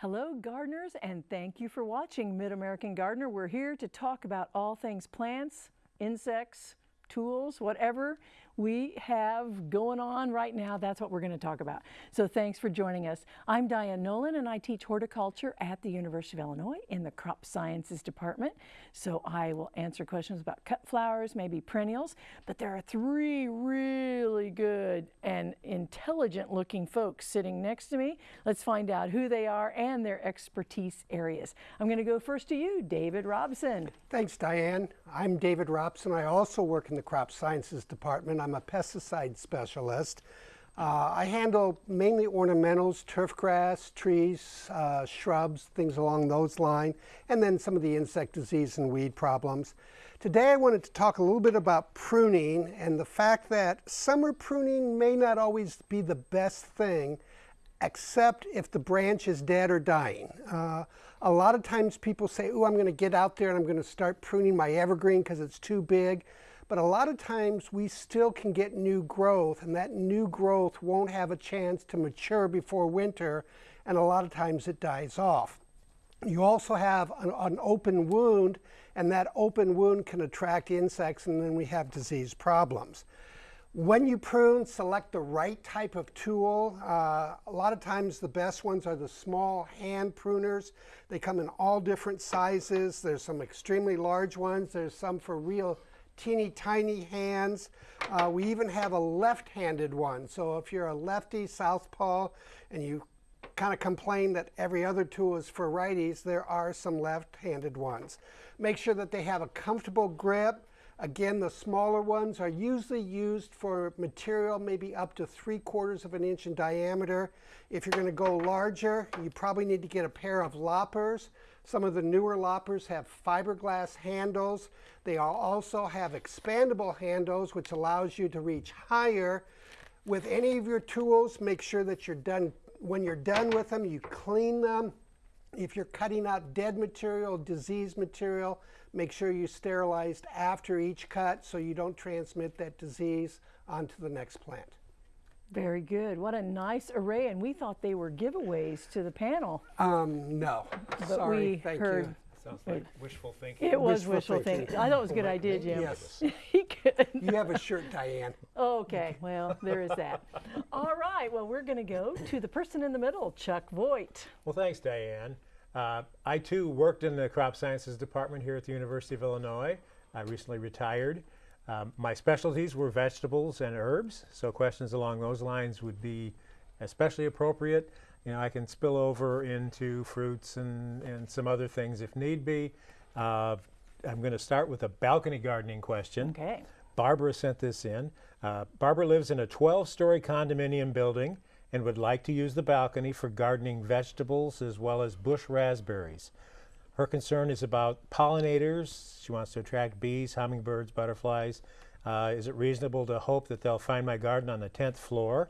Hello gardeners and thank you for watching Mid-American Gardener. We're here to talk about all things plants, insects, tools, whatever we have going on right now, that's what we're going to talk about. So thanks for joining us. I'm Diane Noland and I teach horticulture at the University of Illinois in the Crop Sciences Department. So I will answer questions about cut flowers, maybe perennials, but there are three really good and intelligent looking folks sitting next to me. Let's find out who they are and their expertise areas. I'm going to go first to you, David Robson. Thanks, Diane. I'm David Robson. I also work in the Crop Sciences Department. I'm a pesticide specialist. Uh, I handle mainly ornamentals, turf grass, trees, uh, shrubs, things along those lines, and then some of the insect disease and weed problems. Today I wanted to talk a little bit about pruning and the fact that summer pruning may not always be the best thing except if the branch is dead or dying. Uh, a lot of times people say, oh, I'm going to get out there and I'm going to start pruning my evergreen because it's too big. But a lot of times we still can get new growth and that new growth won't have a chance to mature before winter and a lot of times it dies off. You also have an, an open wound and that open wound can attract insects and then we have disease problems. When you prune, select the right type of tool. Uh, a lot of times the best ones are the small hand pruners. They come in all different sizes. There's some extremely large ones. There's some for real teeny tiny hands. Uh, we even have a left-handed one. So if you're a lefty southpaw and you kind of complain that every other tool is for righties, there are some left-handed ones. Make sure that they have a comfortable grip. Again, the smaller ones are usually used for material maybe up to three quarters of an inch in diameter. If you're going to go larger, you probably need to get a pair of loppers. Some of the newer loppers have fiberglass handles. They also have expandable handles, which allows you to reach higher. With any of your tools, make sure that you're done. When you're done with them, you clean them. If you're cutting out dead material, diseased material, make sure you sterilized after each cut so you don't transmit that disease onto the next plant. Very good. What a nice array. And we thought they were giveaways to the panel. Um, no. But Sorry. we Thank heard you. Sounds like wishful thinking. It was Wishful wishful thinking. thinking. I thought it was a good idea, Jim. Yes. he could. You have a shirt, Diane. Okay, well, there is that. All right, well, we're going to go to the person in the middle, Chuck Voigt. Well, thanks, Diane. Uh, I too worked in the crop sciences department here at the University of Illinois. I recently retired. Um, my specialties were vegetables and herbs, so questions along those lines would be especially appropriate. You know, I can spill over into fruits and, and some other things if need be. Uh, I'm going to start with a balcony gardening question. Okay. Barbara sent this in. Uh, Barbara lives in a 12-story condominium building and would like to use the balcony for gardening vegetables as well as bush raspberries. Her concern is about pollinators. She wants to attract bees, hummingbirds, butterflies. Uh, is it reasonable to hope that they'll find my garden on the 10th floor?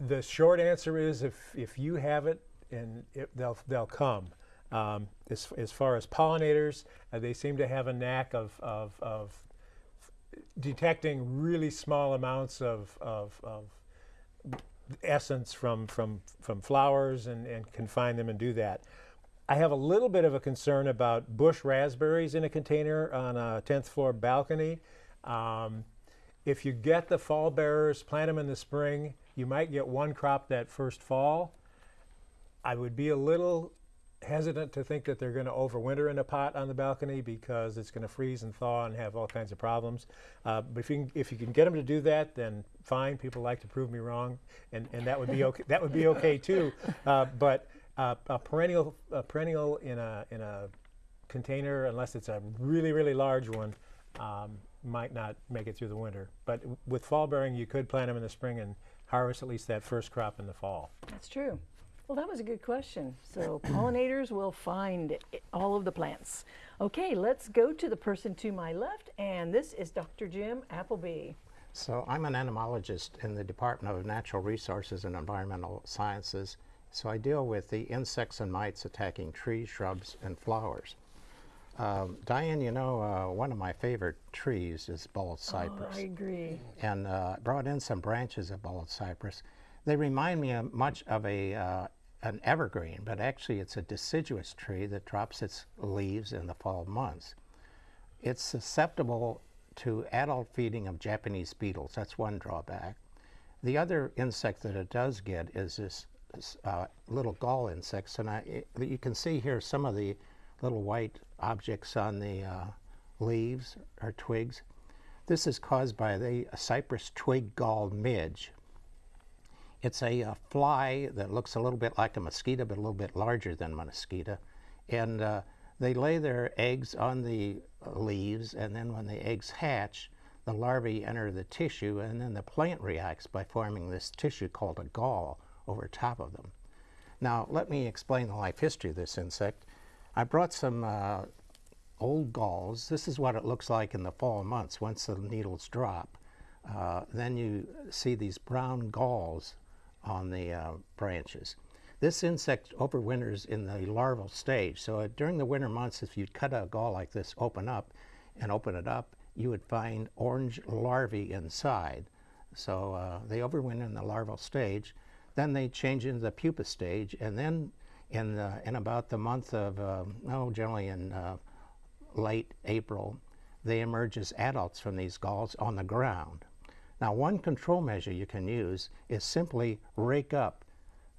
The short answer is if, if you have it, and it, they'll, they'll come. Um, as, as far as pollinators, uh, they seem to have a knack of, of, of detecting really small amounts of, of, of essence from, from, from flowers and, and can find them and do that. I have a little bit of a concern about bush raspberries in a container on a 10th floor balcony. Um, if you get the fall bearers, plant them in the spring, you might get one crop that first fall. I would be a little hesitant to think that they're going to overwinter in a pot on the balcony because it's going to freeze and thaw and have all kinds of problems. Uh, but if you, can, if you can get them to do that, then fine. People like to prove me wrong, and, and that would be okay. that would be okay too. Uh, but uh, a perennial a perennial in a in a container, unless it's a really really large one, um, might not make it through the winter. But with fall bearing, you could plant them in the spring and harvest at least that first crop in the fall. That's true. Well, that was a good question. So pollinators will find all of the plants. Okay, let's go to the person to my left, and this is Dr. Jim Appleby. So I'm an entomologist in the Department of Natural Resources and Environmental Sciences. So I deal with the insects and mites attacking trees, shrubs, and flowers. Um, Diane, you know, uh, one of my favorite trees is bald cypress. Oh, I agree. and uh, brought in some branches of bald cypress. They remind me of much of a uh, an evergreen, but actually it's a deciduous tree that drops its leaves in the fall months. It's susceptible to adult feeding of Japanese beetles. That's one drawback. The other insect that it does get is this uh, little gall insects, and I, it, you can see here some of the little white objects on the uh, leaves or twigs. This is caused by the cypress twig gall midge. It's a, uh fly that looks a little bit like a mosquito, but a little bit larger than a mosquito. And uh, they lay their eggs on the leaves, and then when the eggs hatch, the larvae enter the tissue, and then the plant reacts by forming this tissue called a gall over top of them. Now, let me explain the life history of this insect. I brought some uh, old galls. This is what it looks like in the fall months once the needles drop. Uh, then you see these brown galls on the uh, branches. This insect overwinters in the larval stage. So uh, during the winter months, if you cut a gall like this open up and open it up, you would find orange larvae inside. So uh, they overwinter in the larval stage. Then they change into the pupa stage, and then in, the, in about the month of, um, oh, generally in uh, late April, they emerge as adults from these galls on the ground. Now, one control measure you can use is simply rake up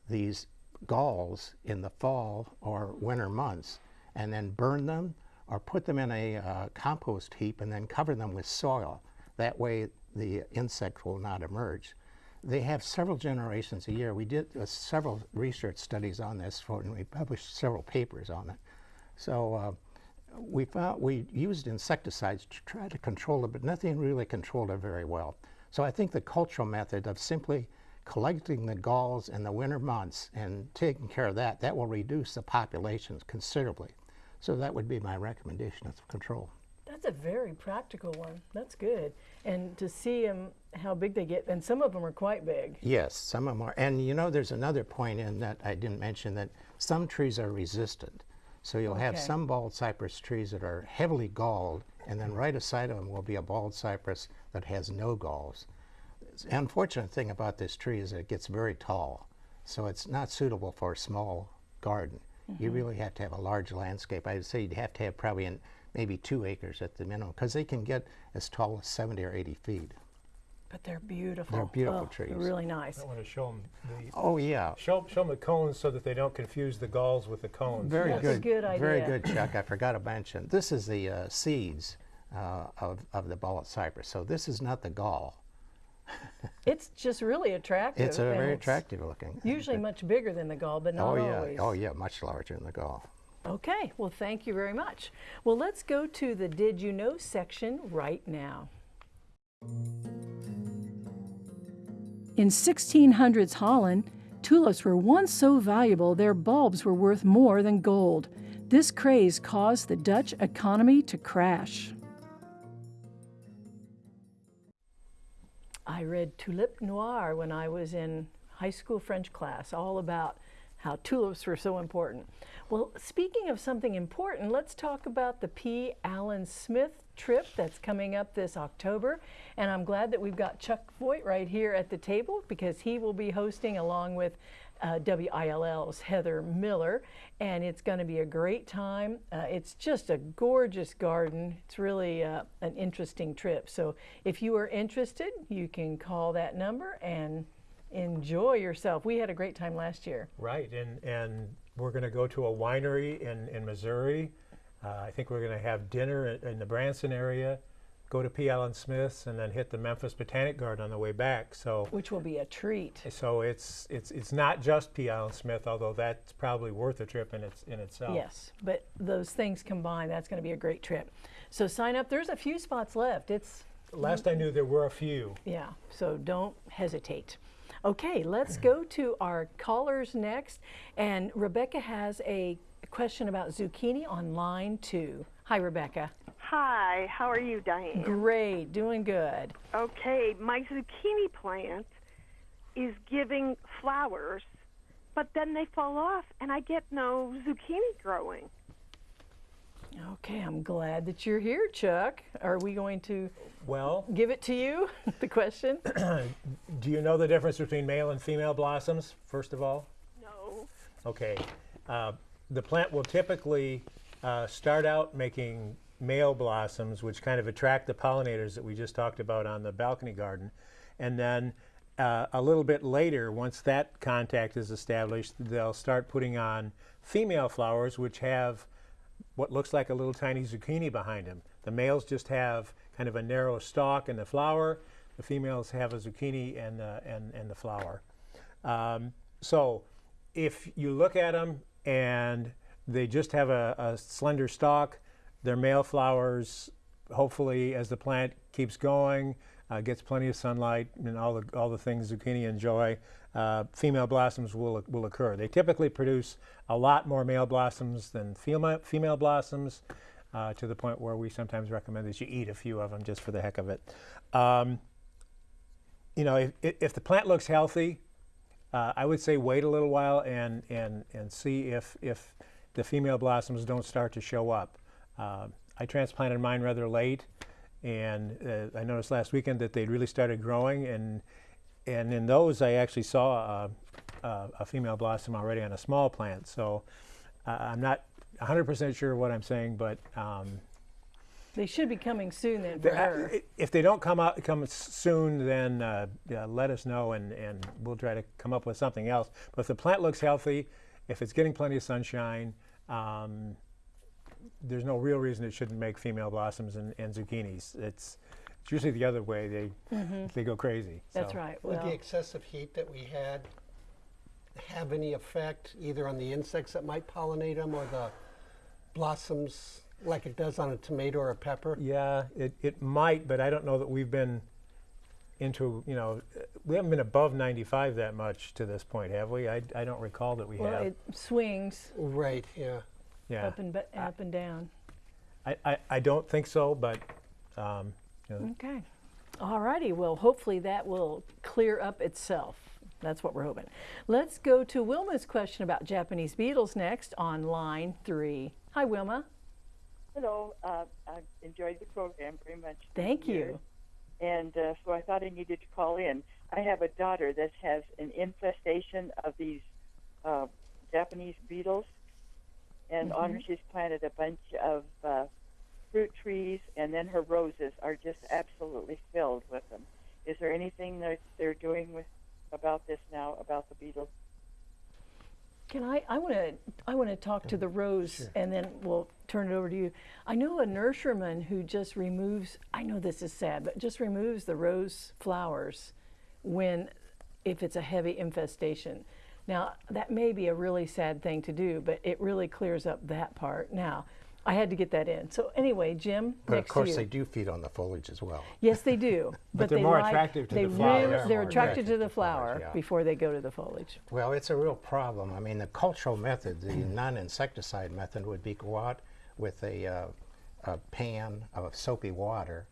these galls in the fall or winter months and then burn them or put them in a uh, compost heap and then cover them with soil. That way the insect will not emerge. They have several generations a year. We did uh, several research studies on this for, and we published several papers on it. So uh, we found we used insecticides to try to control it, but nothing really controlled it very well. So I think the cultural method of simply collecting the galls in the winter months and taking care of that, that will reduce the populations considerably. So that would be my recommendation of control. That's a very practical one. That's good. And to see them, how big they get, and some of them are quite big. Yes, some of them are. And you know, there's another point in that I didn't mention that some trees are resistant. So you'll have some bald cypress trees that are heavily galled, and then right aside of them will be a bald cypress that has no galls. The unfortunate thing about this tree is that it gets very tall, so it's not suitable for a small garden. You mm-hmm. really have to have a large landscape. I would say you'd have to have probably in maybe two acres at the minimum, because they can get as tall as 70 or 80 feet. But they're beautiful. They're beautiful Oh, trees. They're really nice. I want to show them the, Oh yeah, show, show 'em the cones so that they don't confuse the galls with the cones. Very That's a good. good Very good, Chuck. I forgot to mention. This is the uh, seeds uh, of, of the bald cypress. So this is not the gall. It's just really attractive. It's a very it's attractive looking. Usually much bigger than the gall, but not oh yeah. always. Oh yeah, much larger than the gall. Okay, well, thank you very much. Well, let's go to the Did You Know section right now. In 1600s Holland, tulips were once so valuable their bulbs were worth more than gold. This craze caused the Dutch economy to crash. I read Tulipe Noire when I was in high school French class, all about how tulips were so important. Well, speaking of something important, let's talk about the P. Allen Smith trip that's coming up this October. And I'm glad that we've got Chuck Voigt right here at the table because he will be hosting along with uh, WILL's Heather Miller. And it's going to be a great time. Uh, it's just a gorgeous garden. It's really uh, an interesting trip. So if you are interested, you can call that number and enjoy yourself. We had a great time last year. Right, and, and we're going to go to a winery in, in Missouri. Uh, I think we're going to have dinner in, in the Branson area, go to P. Allen Smith's, and then hit the Memphis Botanic Garden on the way back. So, which will be a treat. so it's it's it's not just P. Allen Smith, although that's probably worth a trip in its in itself. Yes, but those things combined, that's going to be a great trip. So sign up. There's a few spots left. It's Last I knew, there were a few. yeah. So don't hesitate. Okay, let's go to our callers next. And Rebecca has a question about zucchini on line two. Hi, Rebecca. Hi, how are you, Diane? Great, doing good. Okay, my zucchini plant is giving flowers, but then they fall off and I get no zucchini growing. Okay, I'm glad that you're here, Chuck. Are we going to Well, give it to you? the question? do you know the difference between male and female blossoms? First of all, No. Okay, uh, the plant will typically uh, start out making male blossoms, which kind of attract the pollinators that we just talked about on the balcony garden. And then uh, a little bit later, once that contact is established, they'll start putting on female flowers, which have what looks like a little tiny zucchini behind them. The males just have kind of a narrow stalk and the flower. The females have a zucchini and the, and, and the flower. Um, so if you look at them and they just have a, a slender stalk, they're male flowers. Hopefully, as the plant keeps going, uh, gets plenty of sunlight and all the all the things zucchini enjoy, uh, female blossoms will will occur. They typically produce a lot more male blossoms than female female blossoms, uh, to the point where we sometimes recommend that you eat a few of them just for the heck of it. Um, you know, if, if the plant looks healthy, uh, I would say wait a little while and and and see if if the female blossoms don't start to show up. Uh, I transplanted mine rather late, and uh, I noticed last weekend that they'd really started growing, and and in those I actually saw a, a, a female blossom already on a small plant. So uh, I'm not 100% sure what I'm saying, but um, They should be coming soon then for her. uh, if they don't come out come soon, then uh, yeah, let us know, and, and we'll try to come up with something else. But if the plant looks healthy, if it's getting plenty of sunshine, um, there's no real reason it shouldn't make female blossoms and, and zucchinis. It's, it's usually the other way. They they go crazy. That's so. right. Would the excessive heat that we had have any effect either on the insects that might pollinate them or the blossoms like it does on a tomato or a pepper? Yeah, it, it might, but I don't know that we've been into, you know, uh, we haven't been above 95 that much to this point, have we? I, I don't recall that we well, have. it swings Right, yeah. Yeah. up and ba- up and down. I, I, I don't think so, but um, you know, Okay. All righty. Well, hopefully that will clear up itself. That's what we're hoping. Let's go to Wilma's question about Japanese beetles next on line three. Hi, Wilma. Hello, uh, I enjoyed the program very much. Thank this year. you. And uh, so I thought I needed to call in. I have a daughter that has an infestation of these uh, Japanese beetles, and on her she's planted a bunch of uh, fruit trees, and then her roses are just absolutely filled with them. Is there anything that they're doing with about this now about the beetles? Can I? I want to. I want to talk to the rose, and then we'll turn it over to you. I know a nurseryman who just removes. I know this is sad, but just removes the rose flowers when, if it's a heavy infestation. Now that may be a really sad thing to do, but it really clears up that part. Now, I had to get that in. So anyway, Jim, But next of course, to you. they do feed on the foliage as well. Yes, they do. But they're they more like- attractive to they the flower. really- They're they're more attracted to the flower yeah. before they go to the foliage. Well, it's a real problem. I mean, the cultural method, the non-insecticide method, would be go out with a, uh, a pan of soapy water,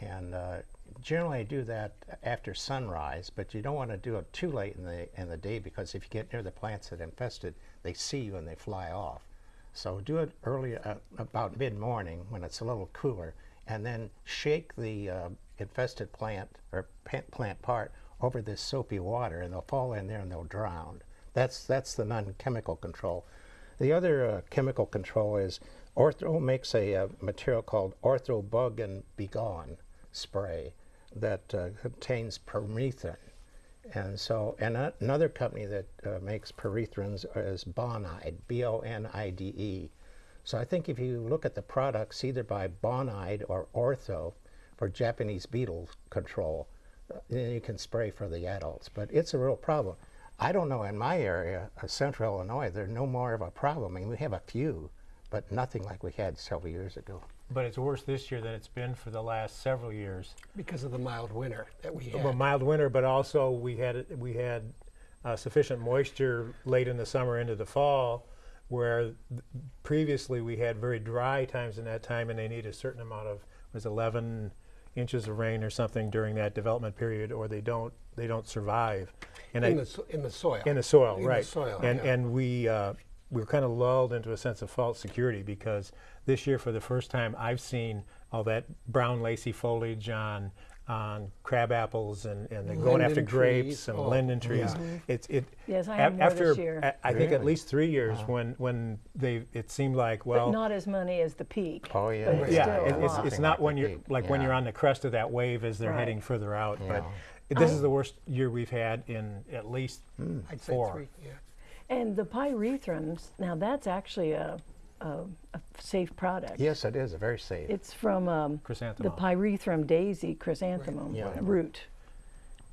and uh, generally I do that after sunrise. But you don't want to do it too late in the in the day because if you get near the plants that infested, they see you and they fly off. So do it early, uh, about mid-morning when it's a little cooler, and then shake the uh, infested plant or plant part over this soapy water, and they'll fall in there and they'll drown. That's that's the non-chemical control. The other uh, chemical control is Ortho makes a uh, material called Ortho Bug and Begone spray that uh, contains permethrin. And so, and another company that uh, makes pyrethrins is Bonide, B-O-N-I-D-E. So I think if you look at the products either by Bonide or Ortho for Japanese beetle control, uh, then you can spray for the adults. But it's a real problem. I don't know in my area, uh, central Illinois, there's no more of a problem. I mean, we have a few, but nothing like we had several years ago. But it's worse this year than it's been for the last several years. Because of the mild winter that we had. Well, mild winter, but also we had we had uh, sufficient moisture late in the summer into the fall, where th- previously we had very dry times in that time, and they need a certain amount of was 11 inches of rain or something during that development period, or they don't they don't survive. And in, I, the, so- in the soil. in the soil, In the soil, and yeah. and we uh, we were kind of lulled into a sense of false security because this year, for the first time, I've seen all that brown lacy foliage on on crab apples and, and they're going after Linden grapes and Oh, linden trees. yeah. Mm-hmm. It's it. Yes, I a- have more after this year. a- I think at least three years when when they it seemed like well but not as many as the peak. Oh, yeah. But it's yeah, it, it's, it's not like when you're peak, like when you're on the crest of that wave as they're Right. heading further out. Yeah. But this is the worst year we've had in at least hmm. I'd say four. three. Yeah. And the pyrethrums, now that's actually a, a, a safe product. Yes, it is, A very safe. It's from um, the pyrethrum daisy chrysanthemum Yeah. root.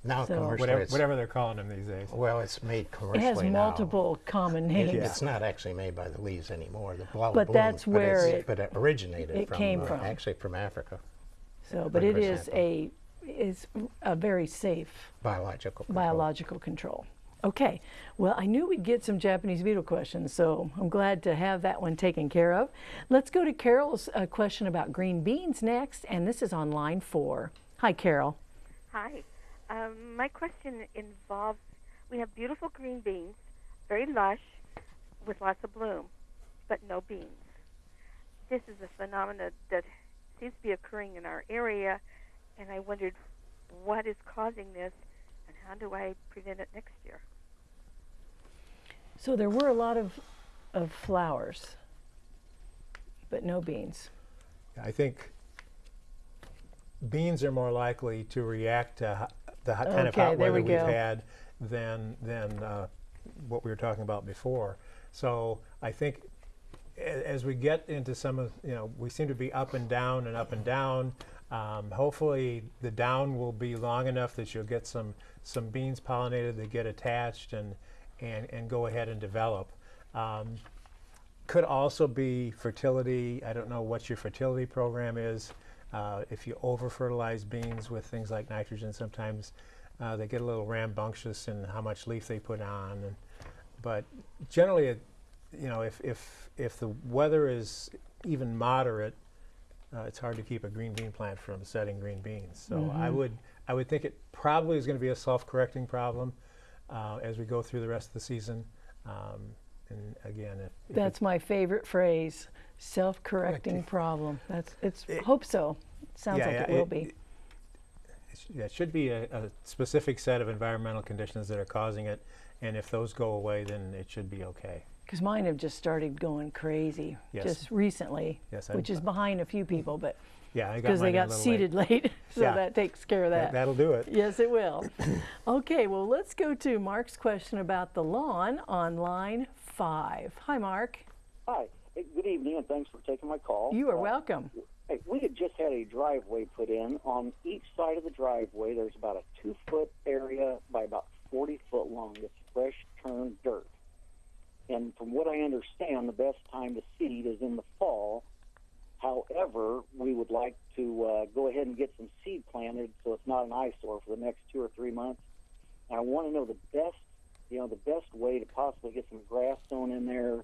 now so- commercially, whatever, whatever they're calling them these days. well, it's made commercially It commercially has now. multiple common It- names. It's not actually made by the leaves anymore. The blood But blooms, that's but where it- but it originated it from, came uh, from. actually from Africa. So, but it is a is a very safe Biological. control. biological control. Okay, well, I knew we'd get some Japanese beetle questions, so I'm glad to have that one taken care of. Let's go to Carol's uh, question about green beans next, and this is on line four. Hi, Carol. Hi. Um, my question involves we have beautiful green beans, very lush, with lots of bloom, but no beans. This is a phenomenon that seems to be occurring in our area, and I wondered what is causing this how do I prevent it next year? So there were a lot of, of flowers, but no beans. I think beans are more likely to react to the ho- kind of hot weather we we've had than than uh, what we were talking about before. So I think as we get into some of you know we seem to be up and down and up and down. Um, hopefully the down will be long enough that you'll get some some beans pollinated that get attached and and and go ahead and develop. Um, could also be fertility. I don't know what your fertility program is. Uh, if you over fertilize beans with things like nitrogen, sometimes uh, they get a little rambunctious in how much leaf they put on. And, but generally, it, you know, if, if, if the weather is even moderate, uh, it's hard to keep a green bean plant from setting green beans. So I would I would think it probably is going to be a self-correcting problem uh, as we go through the rest of the season. Um, and again, if, if That's my favorite phrase, self-correcting problem. That's, it's, It- hope so. Sounds Yeah, like yeah, it will it- be. it- Yeah, it should be a, a specific set of environmental conditions that are causing it, and if those go away, then it should be okay. Because mine have just started going crazy Yes. just recently, Yes, I'm- which is behind a few people, but Yeah, because they mine in a got little seated late, so Yeah. that takes care of late. that. That, will do it. Yes, it will. okay, well, let's go to Mark's question about the lawn on line five. Hi, Mark. Hi. Hey, good evening, and thanks for taking my call. You are Uh, welcome. Hey, we had just had a driveway put in. On each side of the driveway, there's about a two foot area by about 40 foot long. It's fresh turned dirt. And from what I understand, the best time to seed is in the fall. However, we would like to uh, go ahead and get some seed planted so it's not an eyesore for the next two or three months. And I want to know the best, you know, the best way to possibly get some grass sown in there.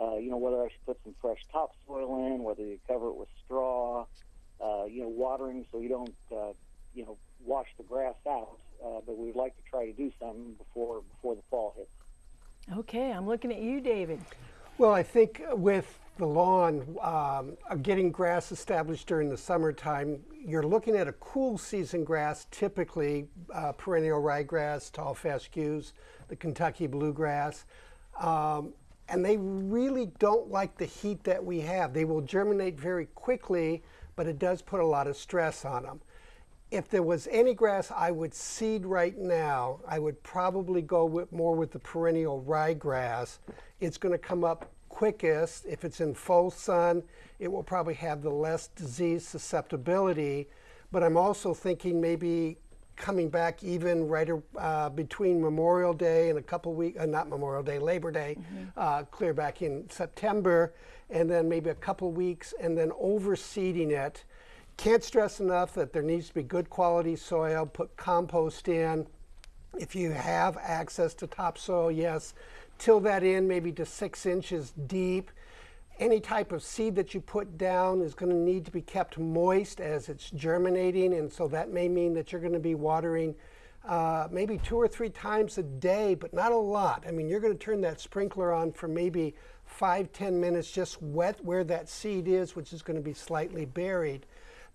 Uh, you know, whether I should put some fresh topsoil in, whether you cover it with straw, uh, you know, watering so you don't, uh, you know, wash the grass out. Uh, but we would like to try to do something before before the fall hits. Okay, I'm looking at you, David. Well, I think with the lawn, um, uh, getting grass established during the summertime, you're looking at a cool season grass, typically uh, perennial ryegrass, tall fescues, the Kentucky bluegrass. Um, and they really don't like the heat that we have. They will germinate very quickly, but it does put a lot of stress on them. If there was any grass I would seed right now, I would probably go with more with the perennial ryegrass. It's going to come up quickest. If it's in full sun, it will probably have the less disease susceptibility. But I'm also thinking maybe coming back even right uh, between Memorial Day and a couple weeks, uh, not Memorial Day, Labor Day, uh, clear back in September, and then maybe a couple weeks, and then overseeding it. Can't stress enough that there needs to be good quality soil, put compost in. If you have access to topsoil, yes, till that in maybe to six inches deep. Any type of seed that you put down is going to need to be kept moist as it's germinating, and so that may mean that you're going to be watering uh, maybe two or three times a day, but not a lot. I mean, you're going to turn that sprinkler on for maybe five, ten minutes, just wet where that seed is, which is going to be slightly buried.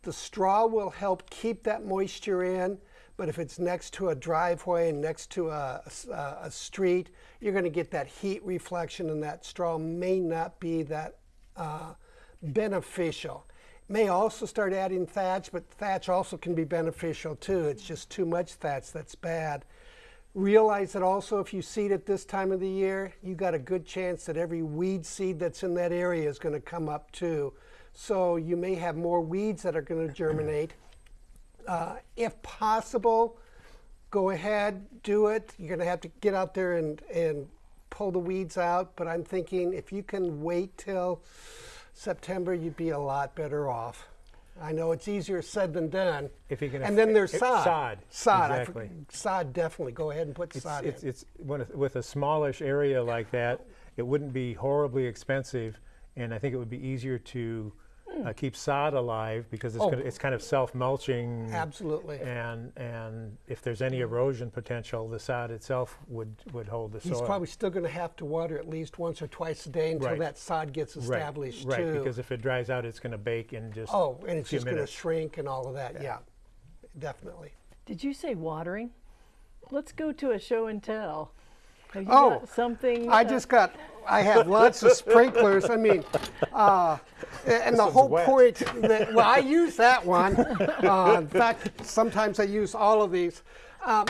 The straw will help keep that moisture in, but if it's next to a driveway and next to a street, you're going to get that heat reflection, and that straw may not be that uh, beneficial. May also start adding thatch, but thatch also can be beneficial too. It's just too much thatch that's bad. Realize that also if you seed at this time of the year, you got a good chance that every weed seed that's in that area is going to come up too. So you may have more weeds that are going to germinate. Uh, if possible, go ahead, do it. You're going to have to get out there and, and pull the weeds out. But I'm thinking if you can wait till September, you'd be a lot better off. I know it's easier said than done. If you can and then there's if- sod. sod, Sod. Exactly. sod, definitely. Go ahead and put It's, sod it's, in. it's with a smallish area like that, it wouldn't be horribly expensive, and I think it would be easier to uh, keep sod alive because it's, Oh. gonna, it's kind of self-mulching. Absolutely. And and if there's any erosion potential, the sod itself would would hold the He's soil. probably still going to have to water at least once or twice a day until Right. that sod gets right, established right, too. because if it dries out, it's going to bake in just oh, and it's just going to shrink and all of that. Yeah, definitely. Did you say watering? Let's go to a show and tell. Have you Oh, got something? I uh, just got. I have lots of sprinklers. I mean, uh, and the whole wet. point. That, well, I use that one. Uh, in fact, sometimes I use all of these. Um,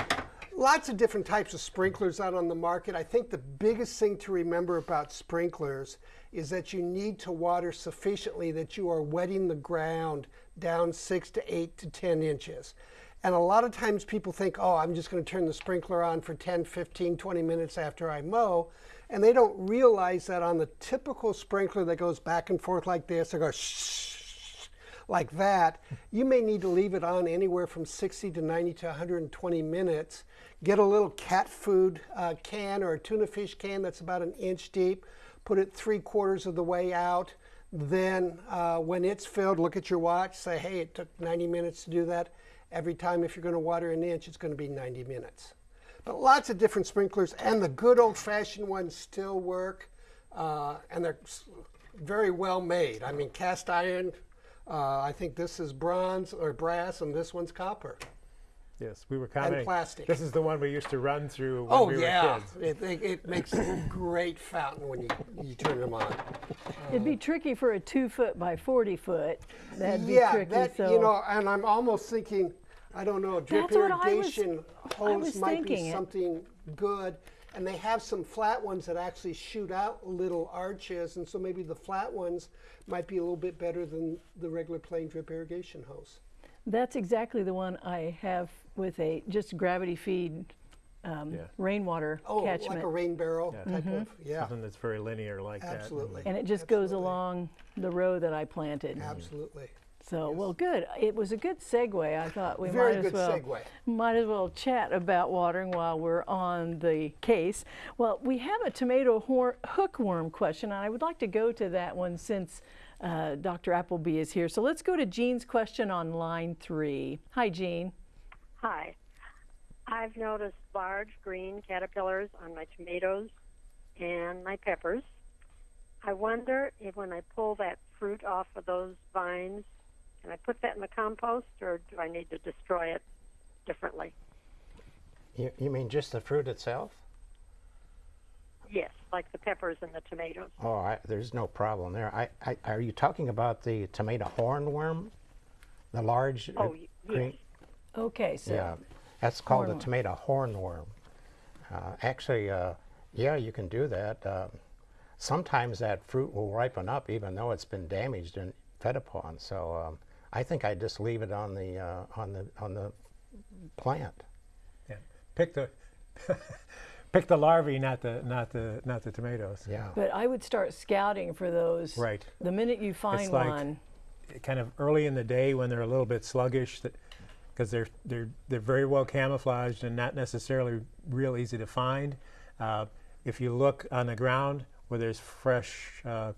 lots of different types of sprinklers out on the market. I think the biggest thing to remember about sprinklers is that you need to water sufficiently that you are wetting the ground down six to eight to 10 inches. And a lot of times people think, oh, I'm just going to turn the sprinkler on for 10, 15, 20 minutes after I mow. And they don't realize that on the typical sprinkler that goes back and forth like this, or goes shh, like that, you may need to leave it on anywhere from 60 to 90 to 120 minutes. Get a little cat food uh, can or a tuna fish can that's about an inch deep, put it three quarters of the way out. Then, uh, when it's filled, look at your watch, say, hey, it took 90 minutes to do that. Every time, if you're going to water an inch, it's going to be 90 minutes. But lots of different sprinklers, and the good old fashioned ones still work, uh, and they're very well made. I mean, cast iron, uh, I think this is bronze or brass, and this one's copper. Yes, we were commenting. plastic. This is the one we used to run through when Oh, we were yeah. kids. It, it, it makes a great fountain when you, you turn them on. It'd be tricky for a two foot by 40 foot. That'd be tricky. that, so you know, and I'm almost thinking, I don't know, drip That's what was- irrigation hose might thinking be it. something good. And they have some flat ones that actually shoot out little arches, and so maybe the flat ones might be a little bit better than the regular plain drip irrigation hose. that's exactly the one I have with a just gravity feed um, Yeah. rainwater Oh, catchment. like a rain barrel type of, yeah, Something that's very linear like that. absolutely. and it just goes along the row that I planted. Absolutely. So, well, good. It was a good segue. I thought we Very might as good well segue. might as well chat about watering while we're on the case. Well, we have a tomato hornworm question, and I would like to go to that one since uh, Dr. Appleby is here. So let's go to Jean's question on line three. Hi, Jean. Hi. I've noticed large green caterpillars on my tomatoes and my peppers. I wonder if when I pull that fruit off of those vines, can I put that in the compost or do I need to destroy it differently? You, you mean just the fruit itself? Yes, like the peppers and the tomatoes. Oh, I, there's no problem there. I, I, are you talking about the tomato hornworm? The large Oh, y- green? yes. Okay, so Yeah, that's called Hornworm. a tomato hornworm. Uh, actually, uh, yeah, you can do that. Uh, sometimes that fruit will ripen up even though it's been damaged and fed upon. So um, I think I just leave it on the uh, on the on the plant. Yeah. Pick the pick the larvae, not the not the not the tomatoes. Yeah. but I would start scouting for those. Right. The minute you find like- one. kind of early in the day when they're a little bit sluggish because they're they're they're very well camouflaged and not necessarily real easy to find uh, if you look on the ground where there's fresh uh,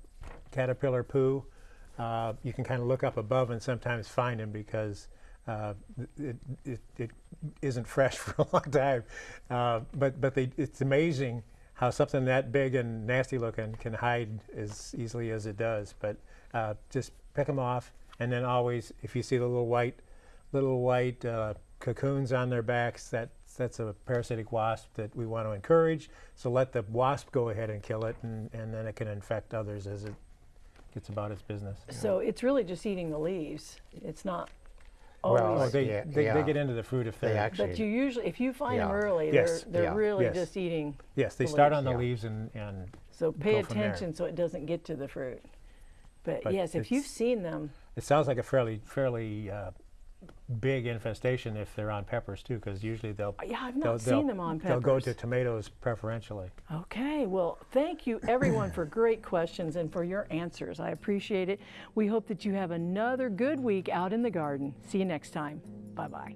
caterpillar poo uh, you can kind of look up above and sometimes find them because uh, it, it, it isn't fresh for a long time. Uh, but but they, it's amazing how something that big and nasty looking can hide as easily as it does. But uh, just pick them off. And then always, if you see the little white, little white uh, cocoons on their backs, that that's a parasitic wasp that we want to encourage. So let the wasp go ahead and kill it, and, and then it can infect others as it gets about its business. So it's really just eating the leaves. It's not Well, Oh, they, yeah, they, yeah. they get into the fruit if They they're actually- but you usually, if you find them early, Yes. they're, they're Yeah. really Yes. just eating. yes, they the start leaves. on the Yeah. leaves and, and So pay Go from there. attention so it doesn't get to the fruit. But, But yes, if you've seen them, it sounds like a fairly fairly uh, big infestation if they're on peppers too, because usually they'll uh, yeah, I've not seen them on peppers. They'll go to tomatoes preferentially. Okay, well, thank you everyone for great questions and for your answers. I appreciate it. We hope that you have another good week out in the garden. See you next time. Bye bye.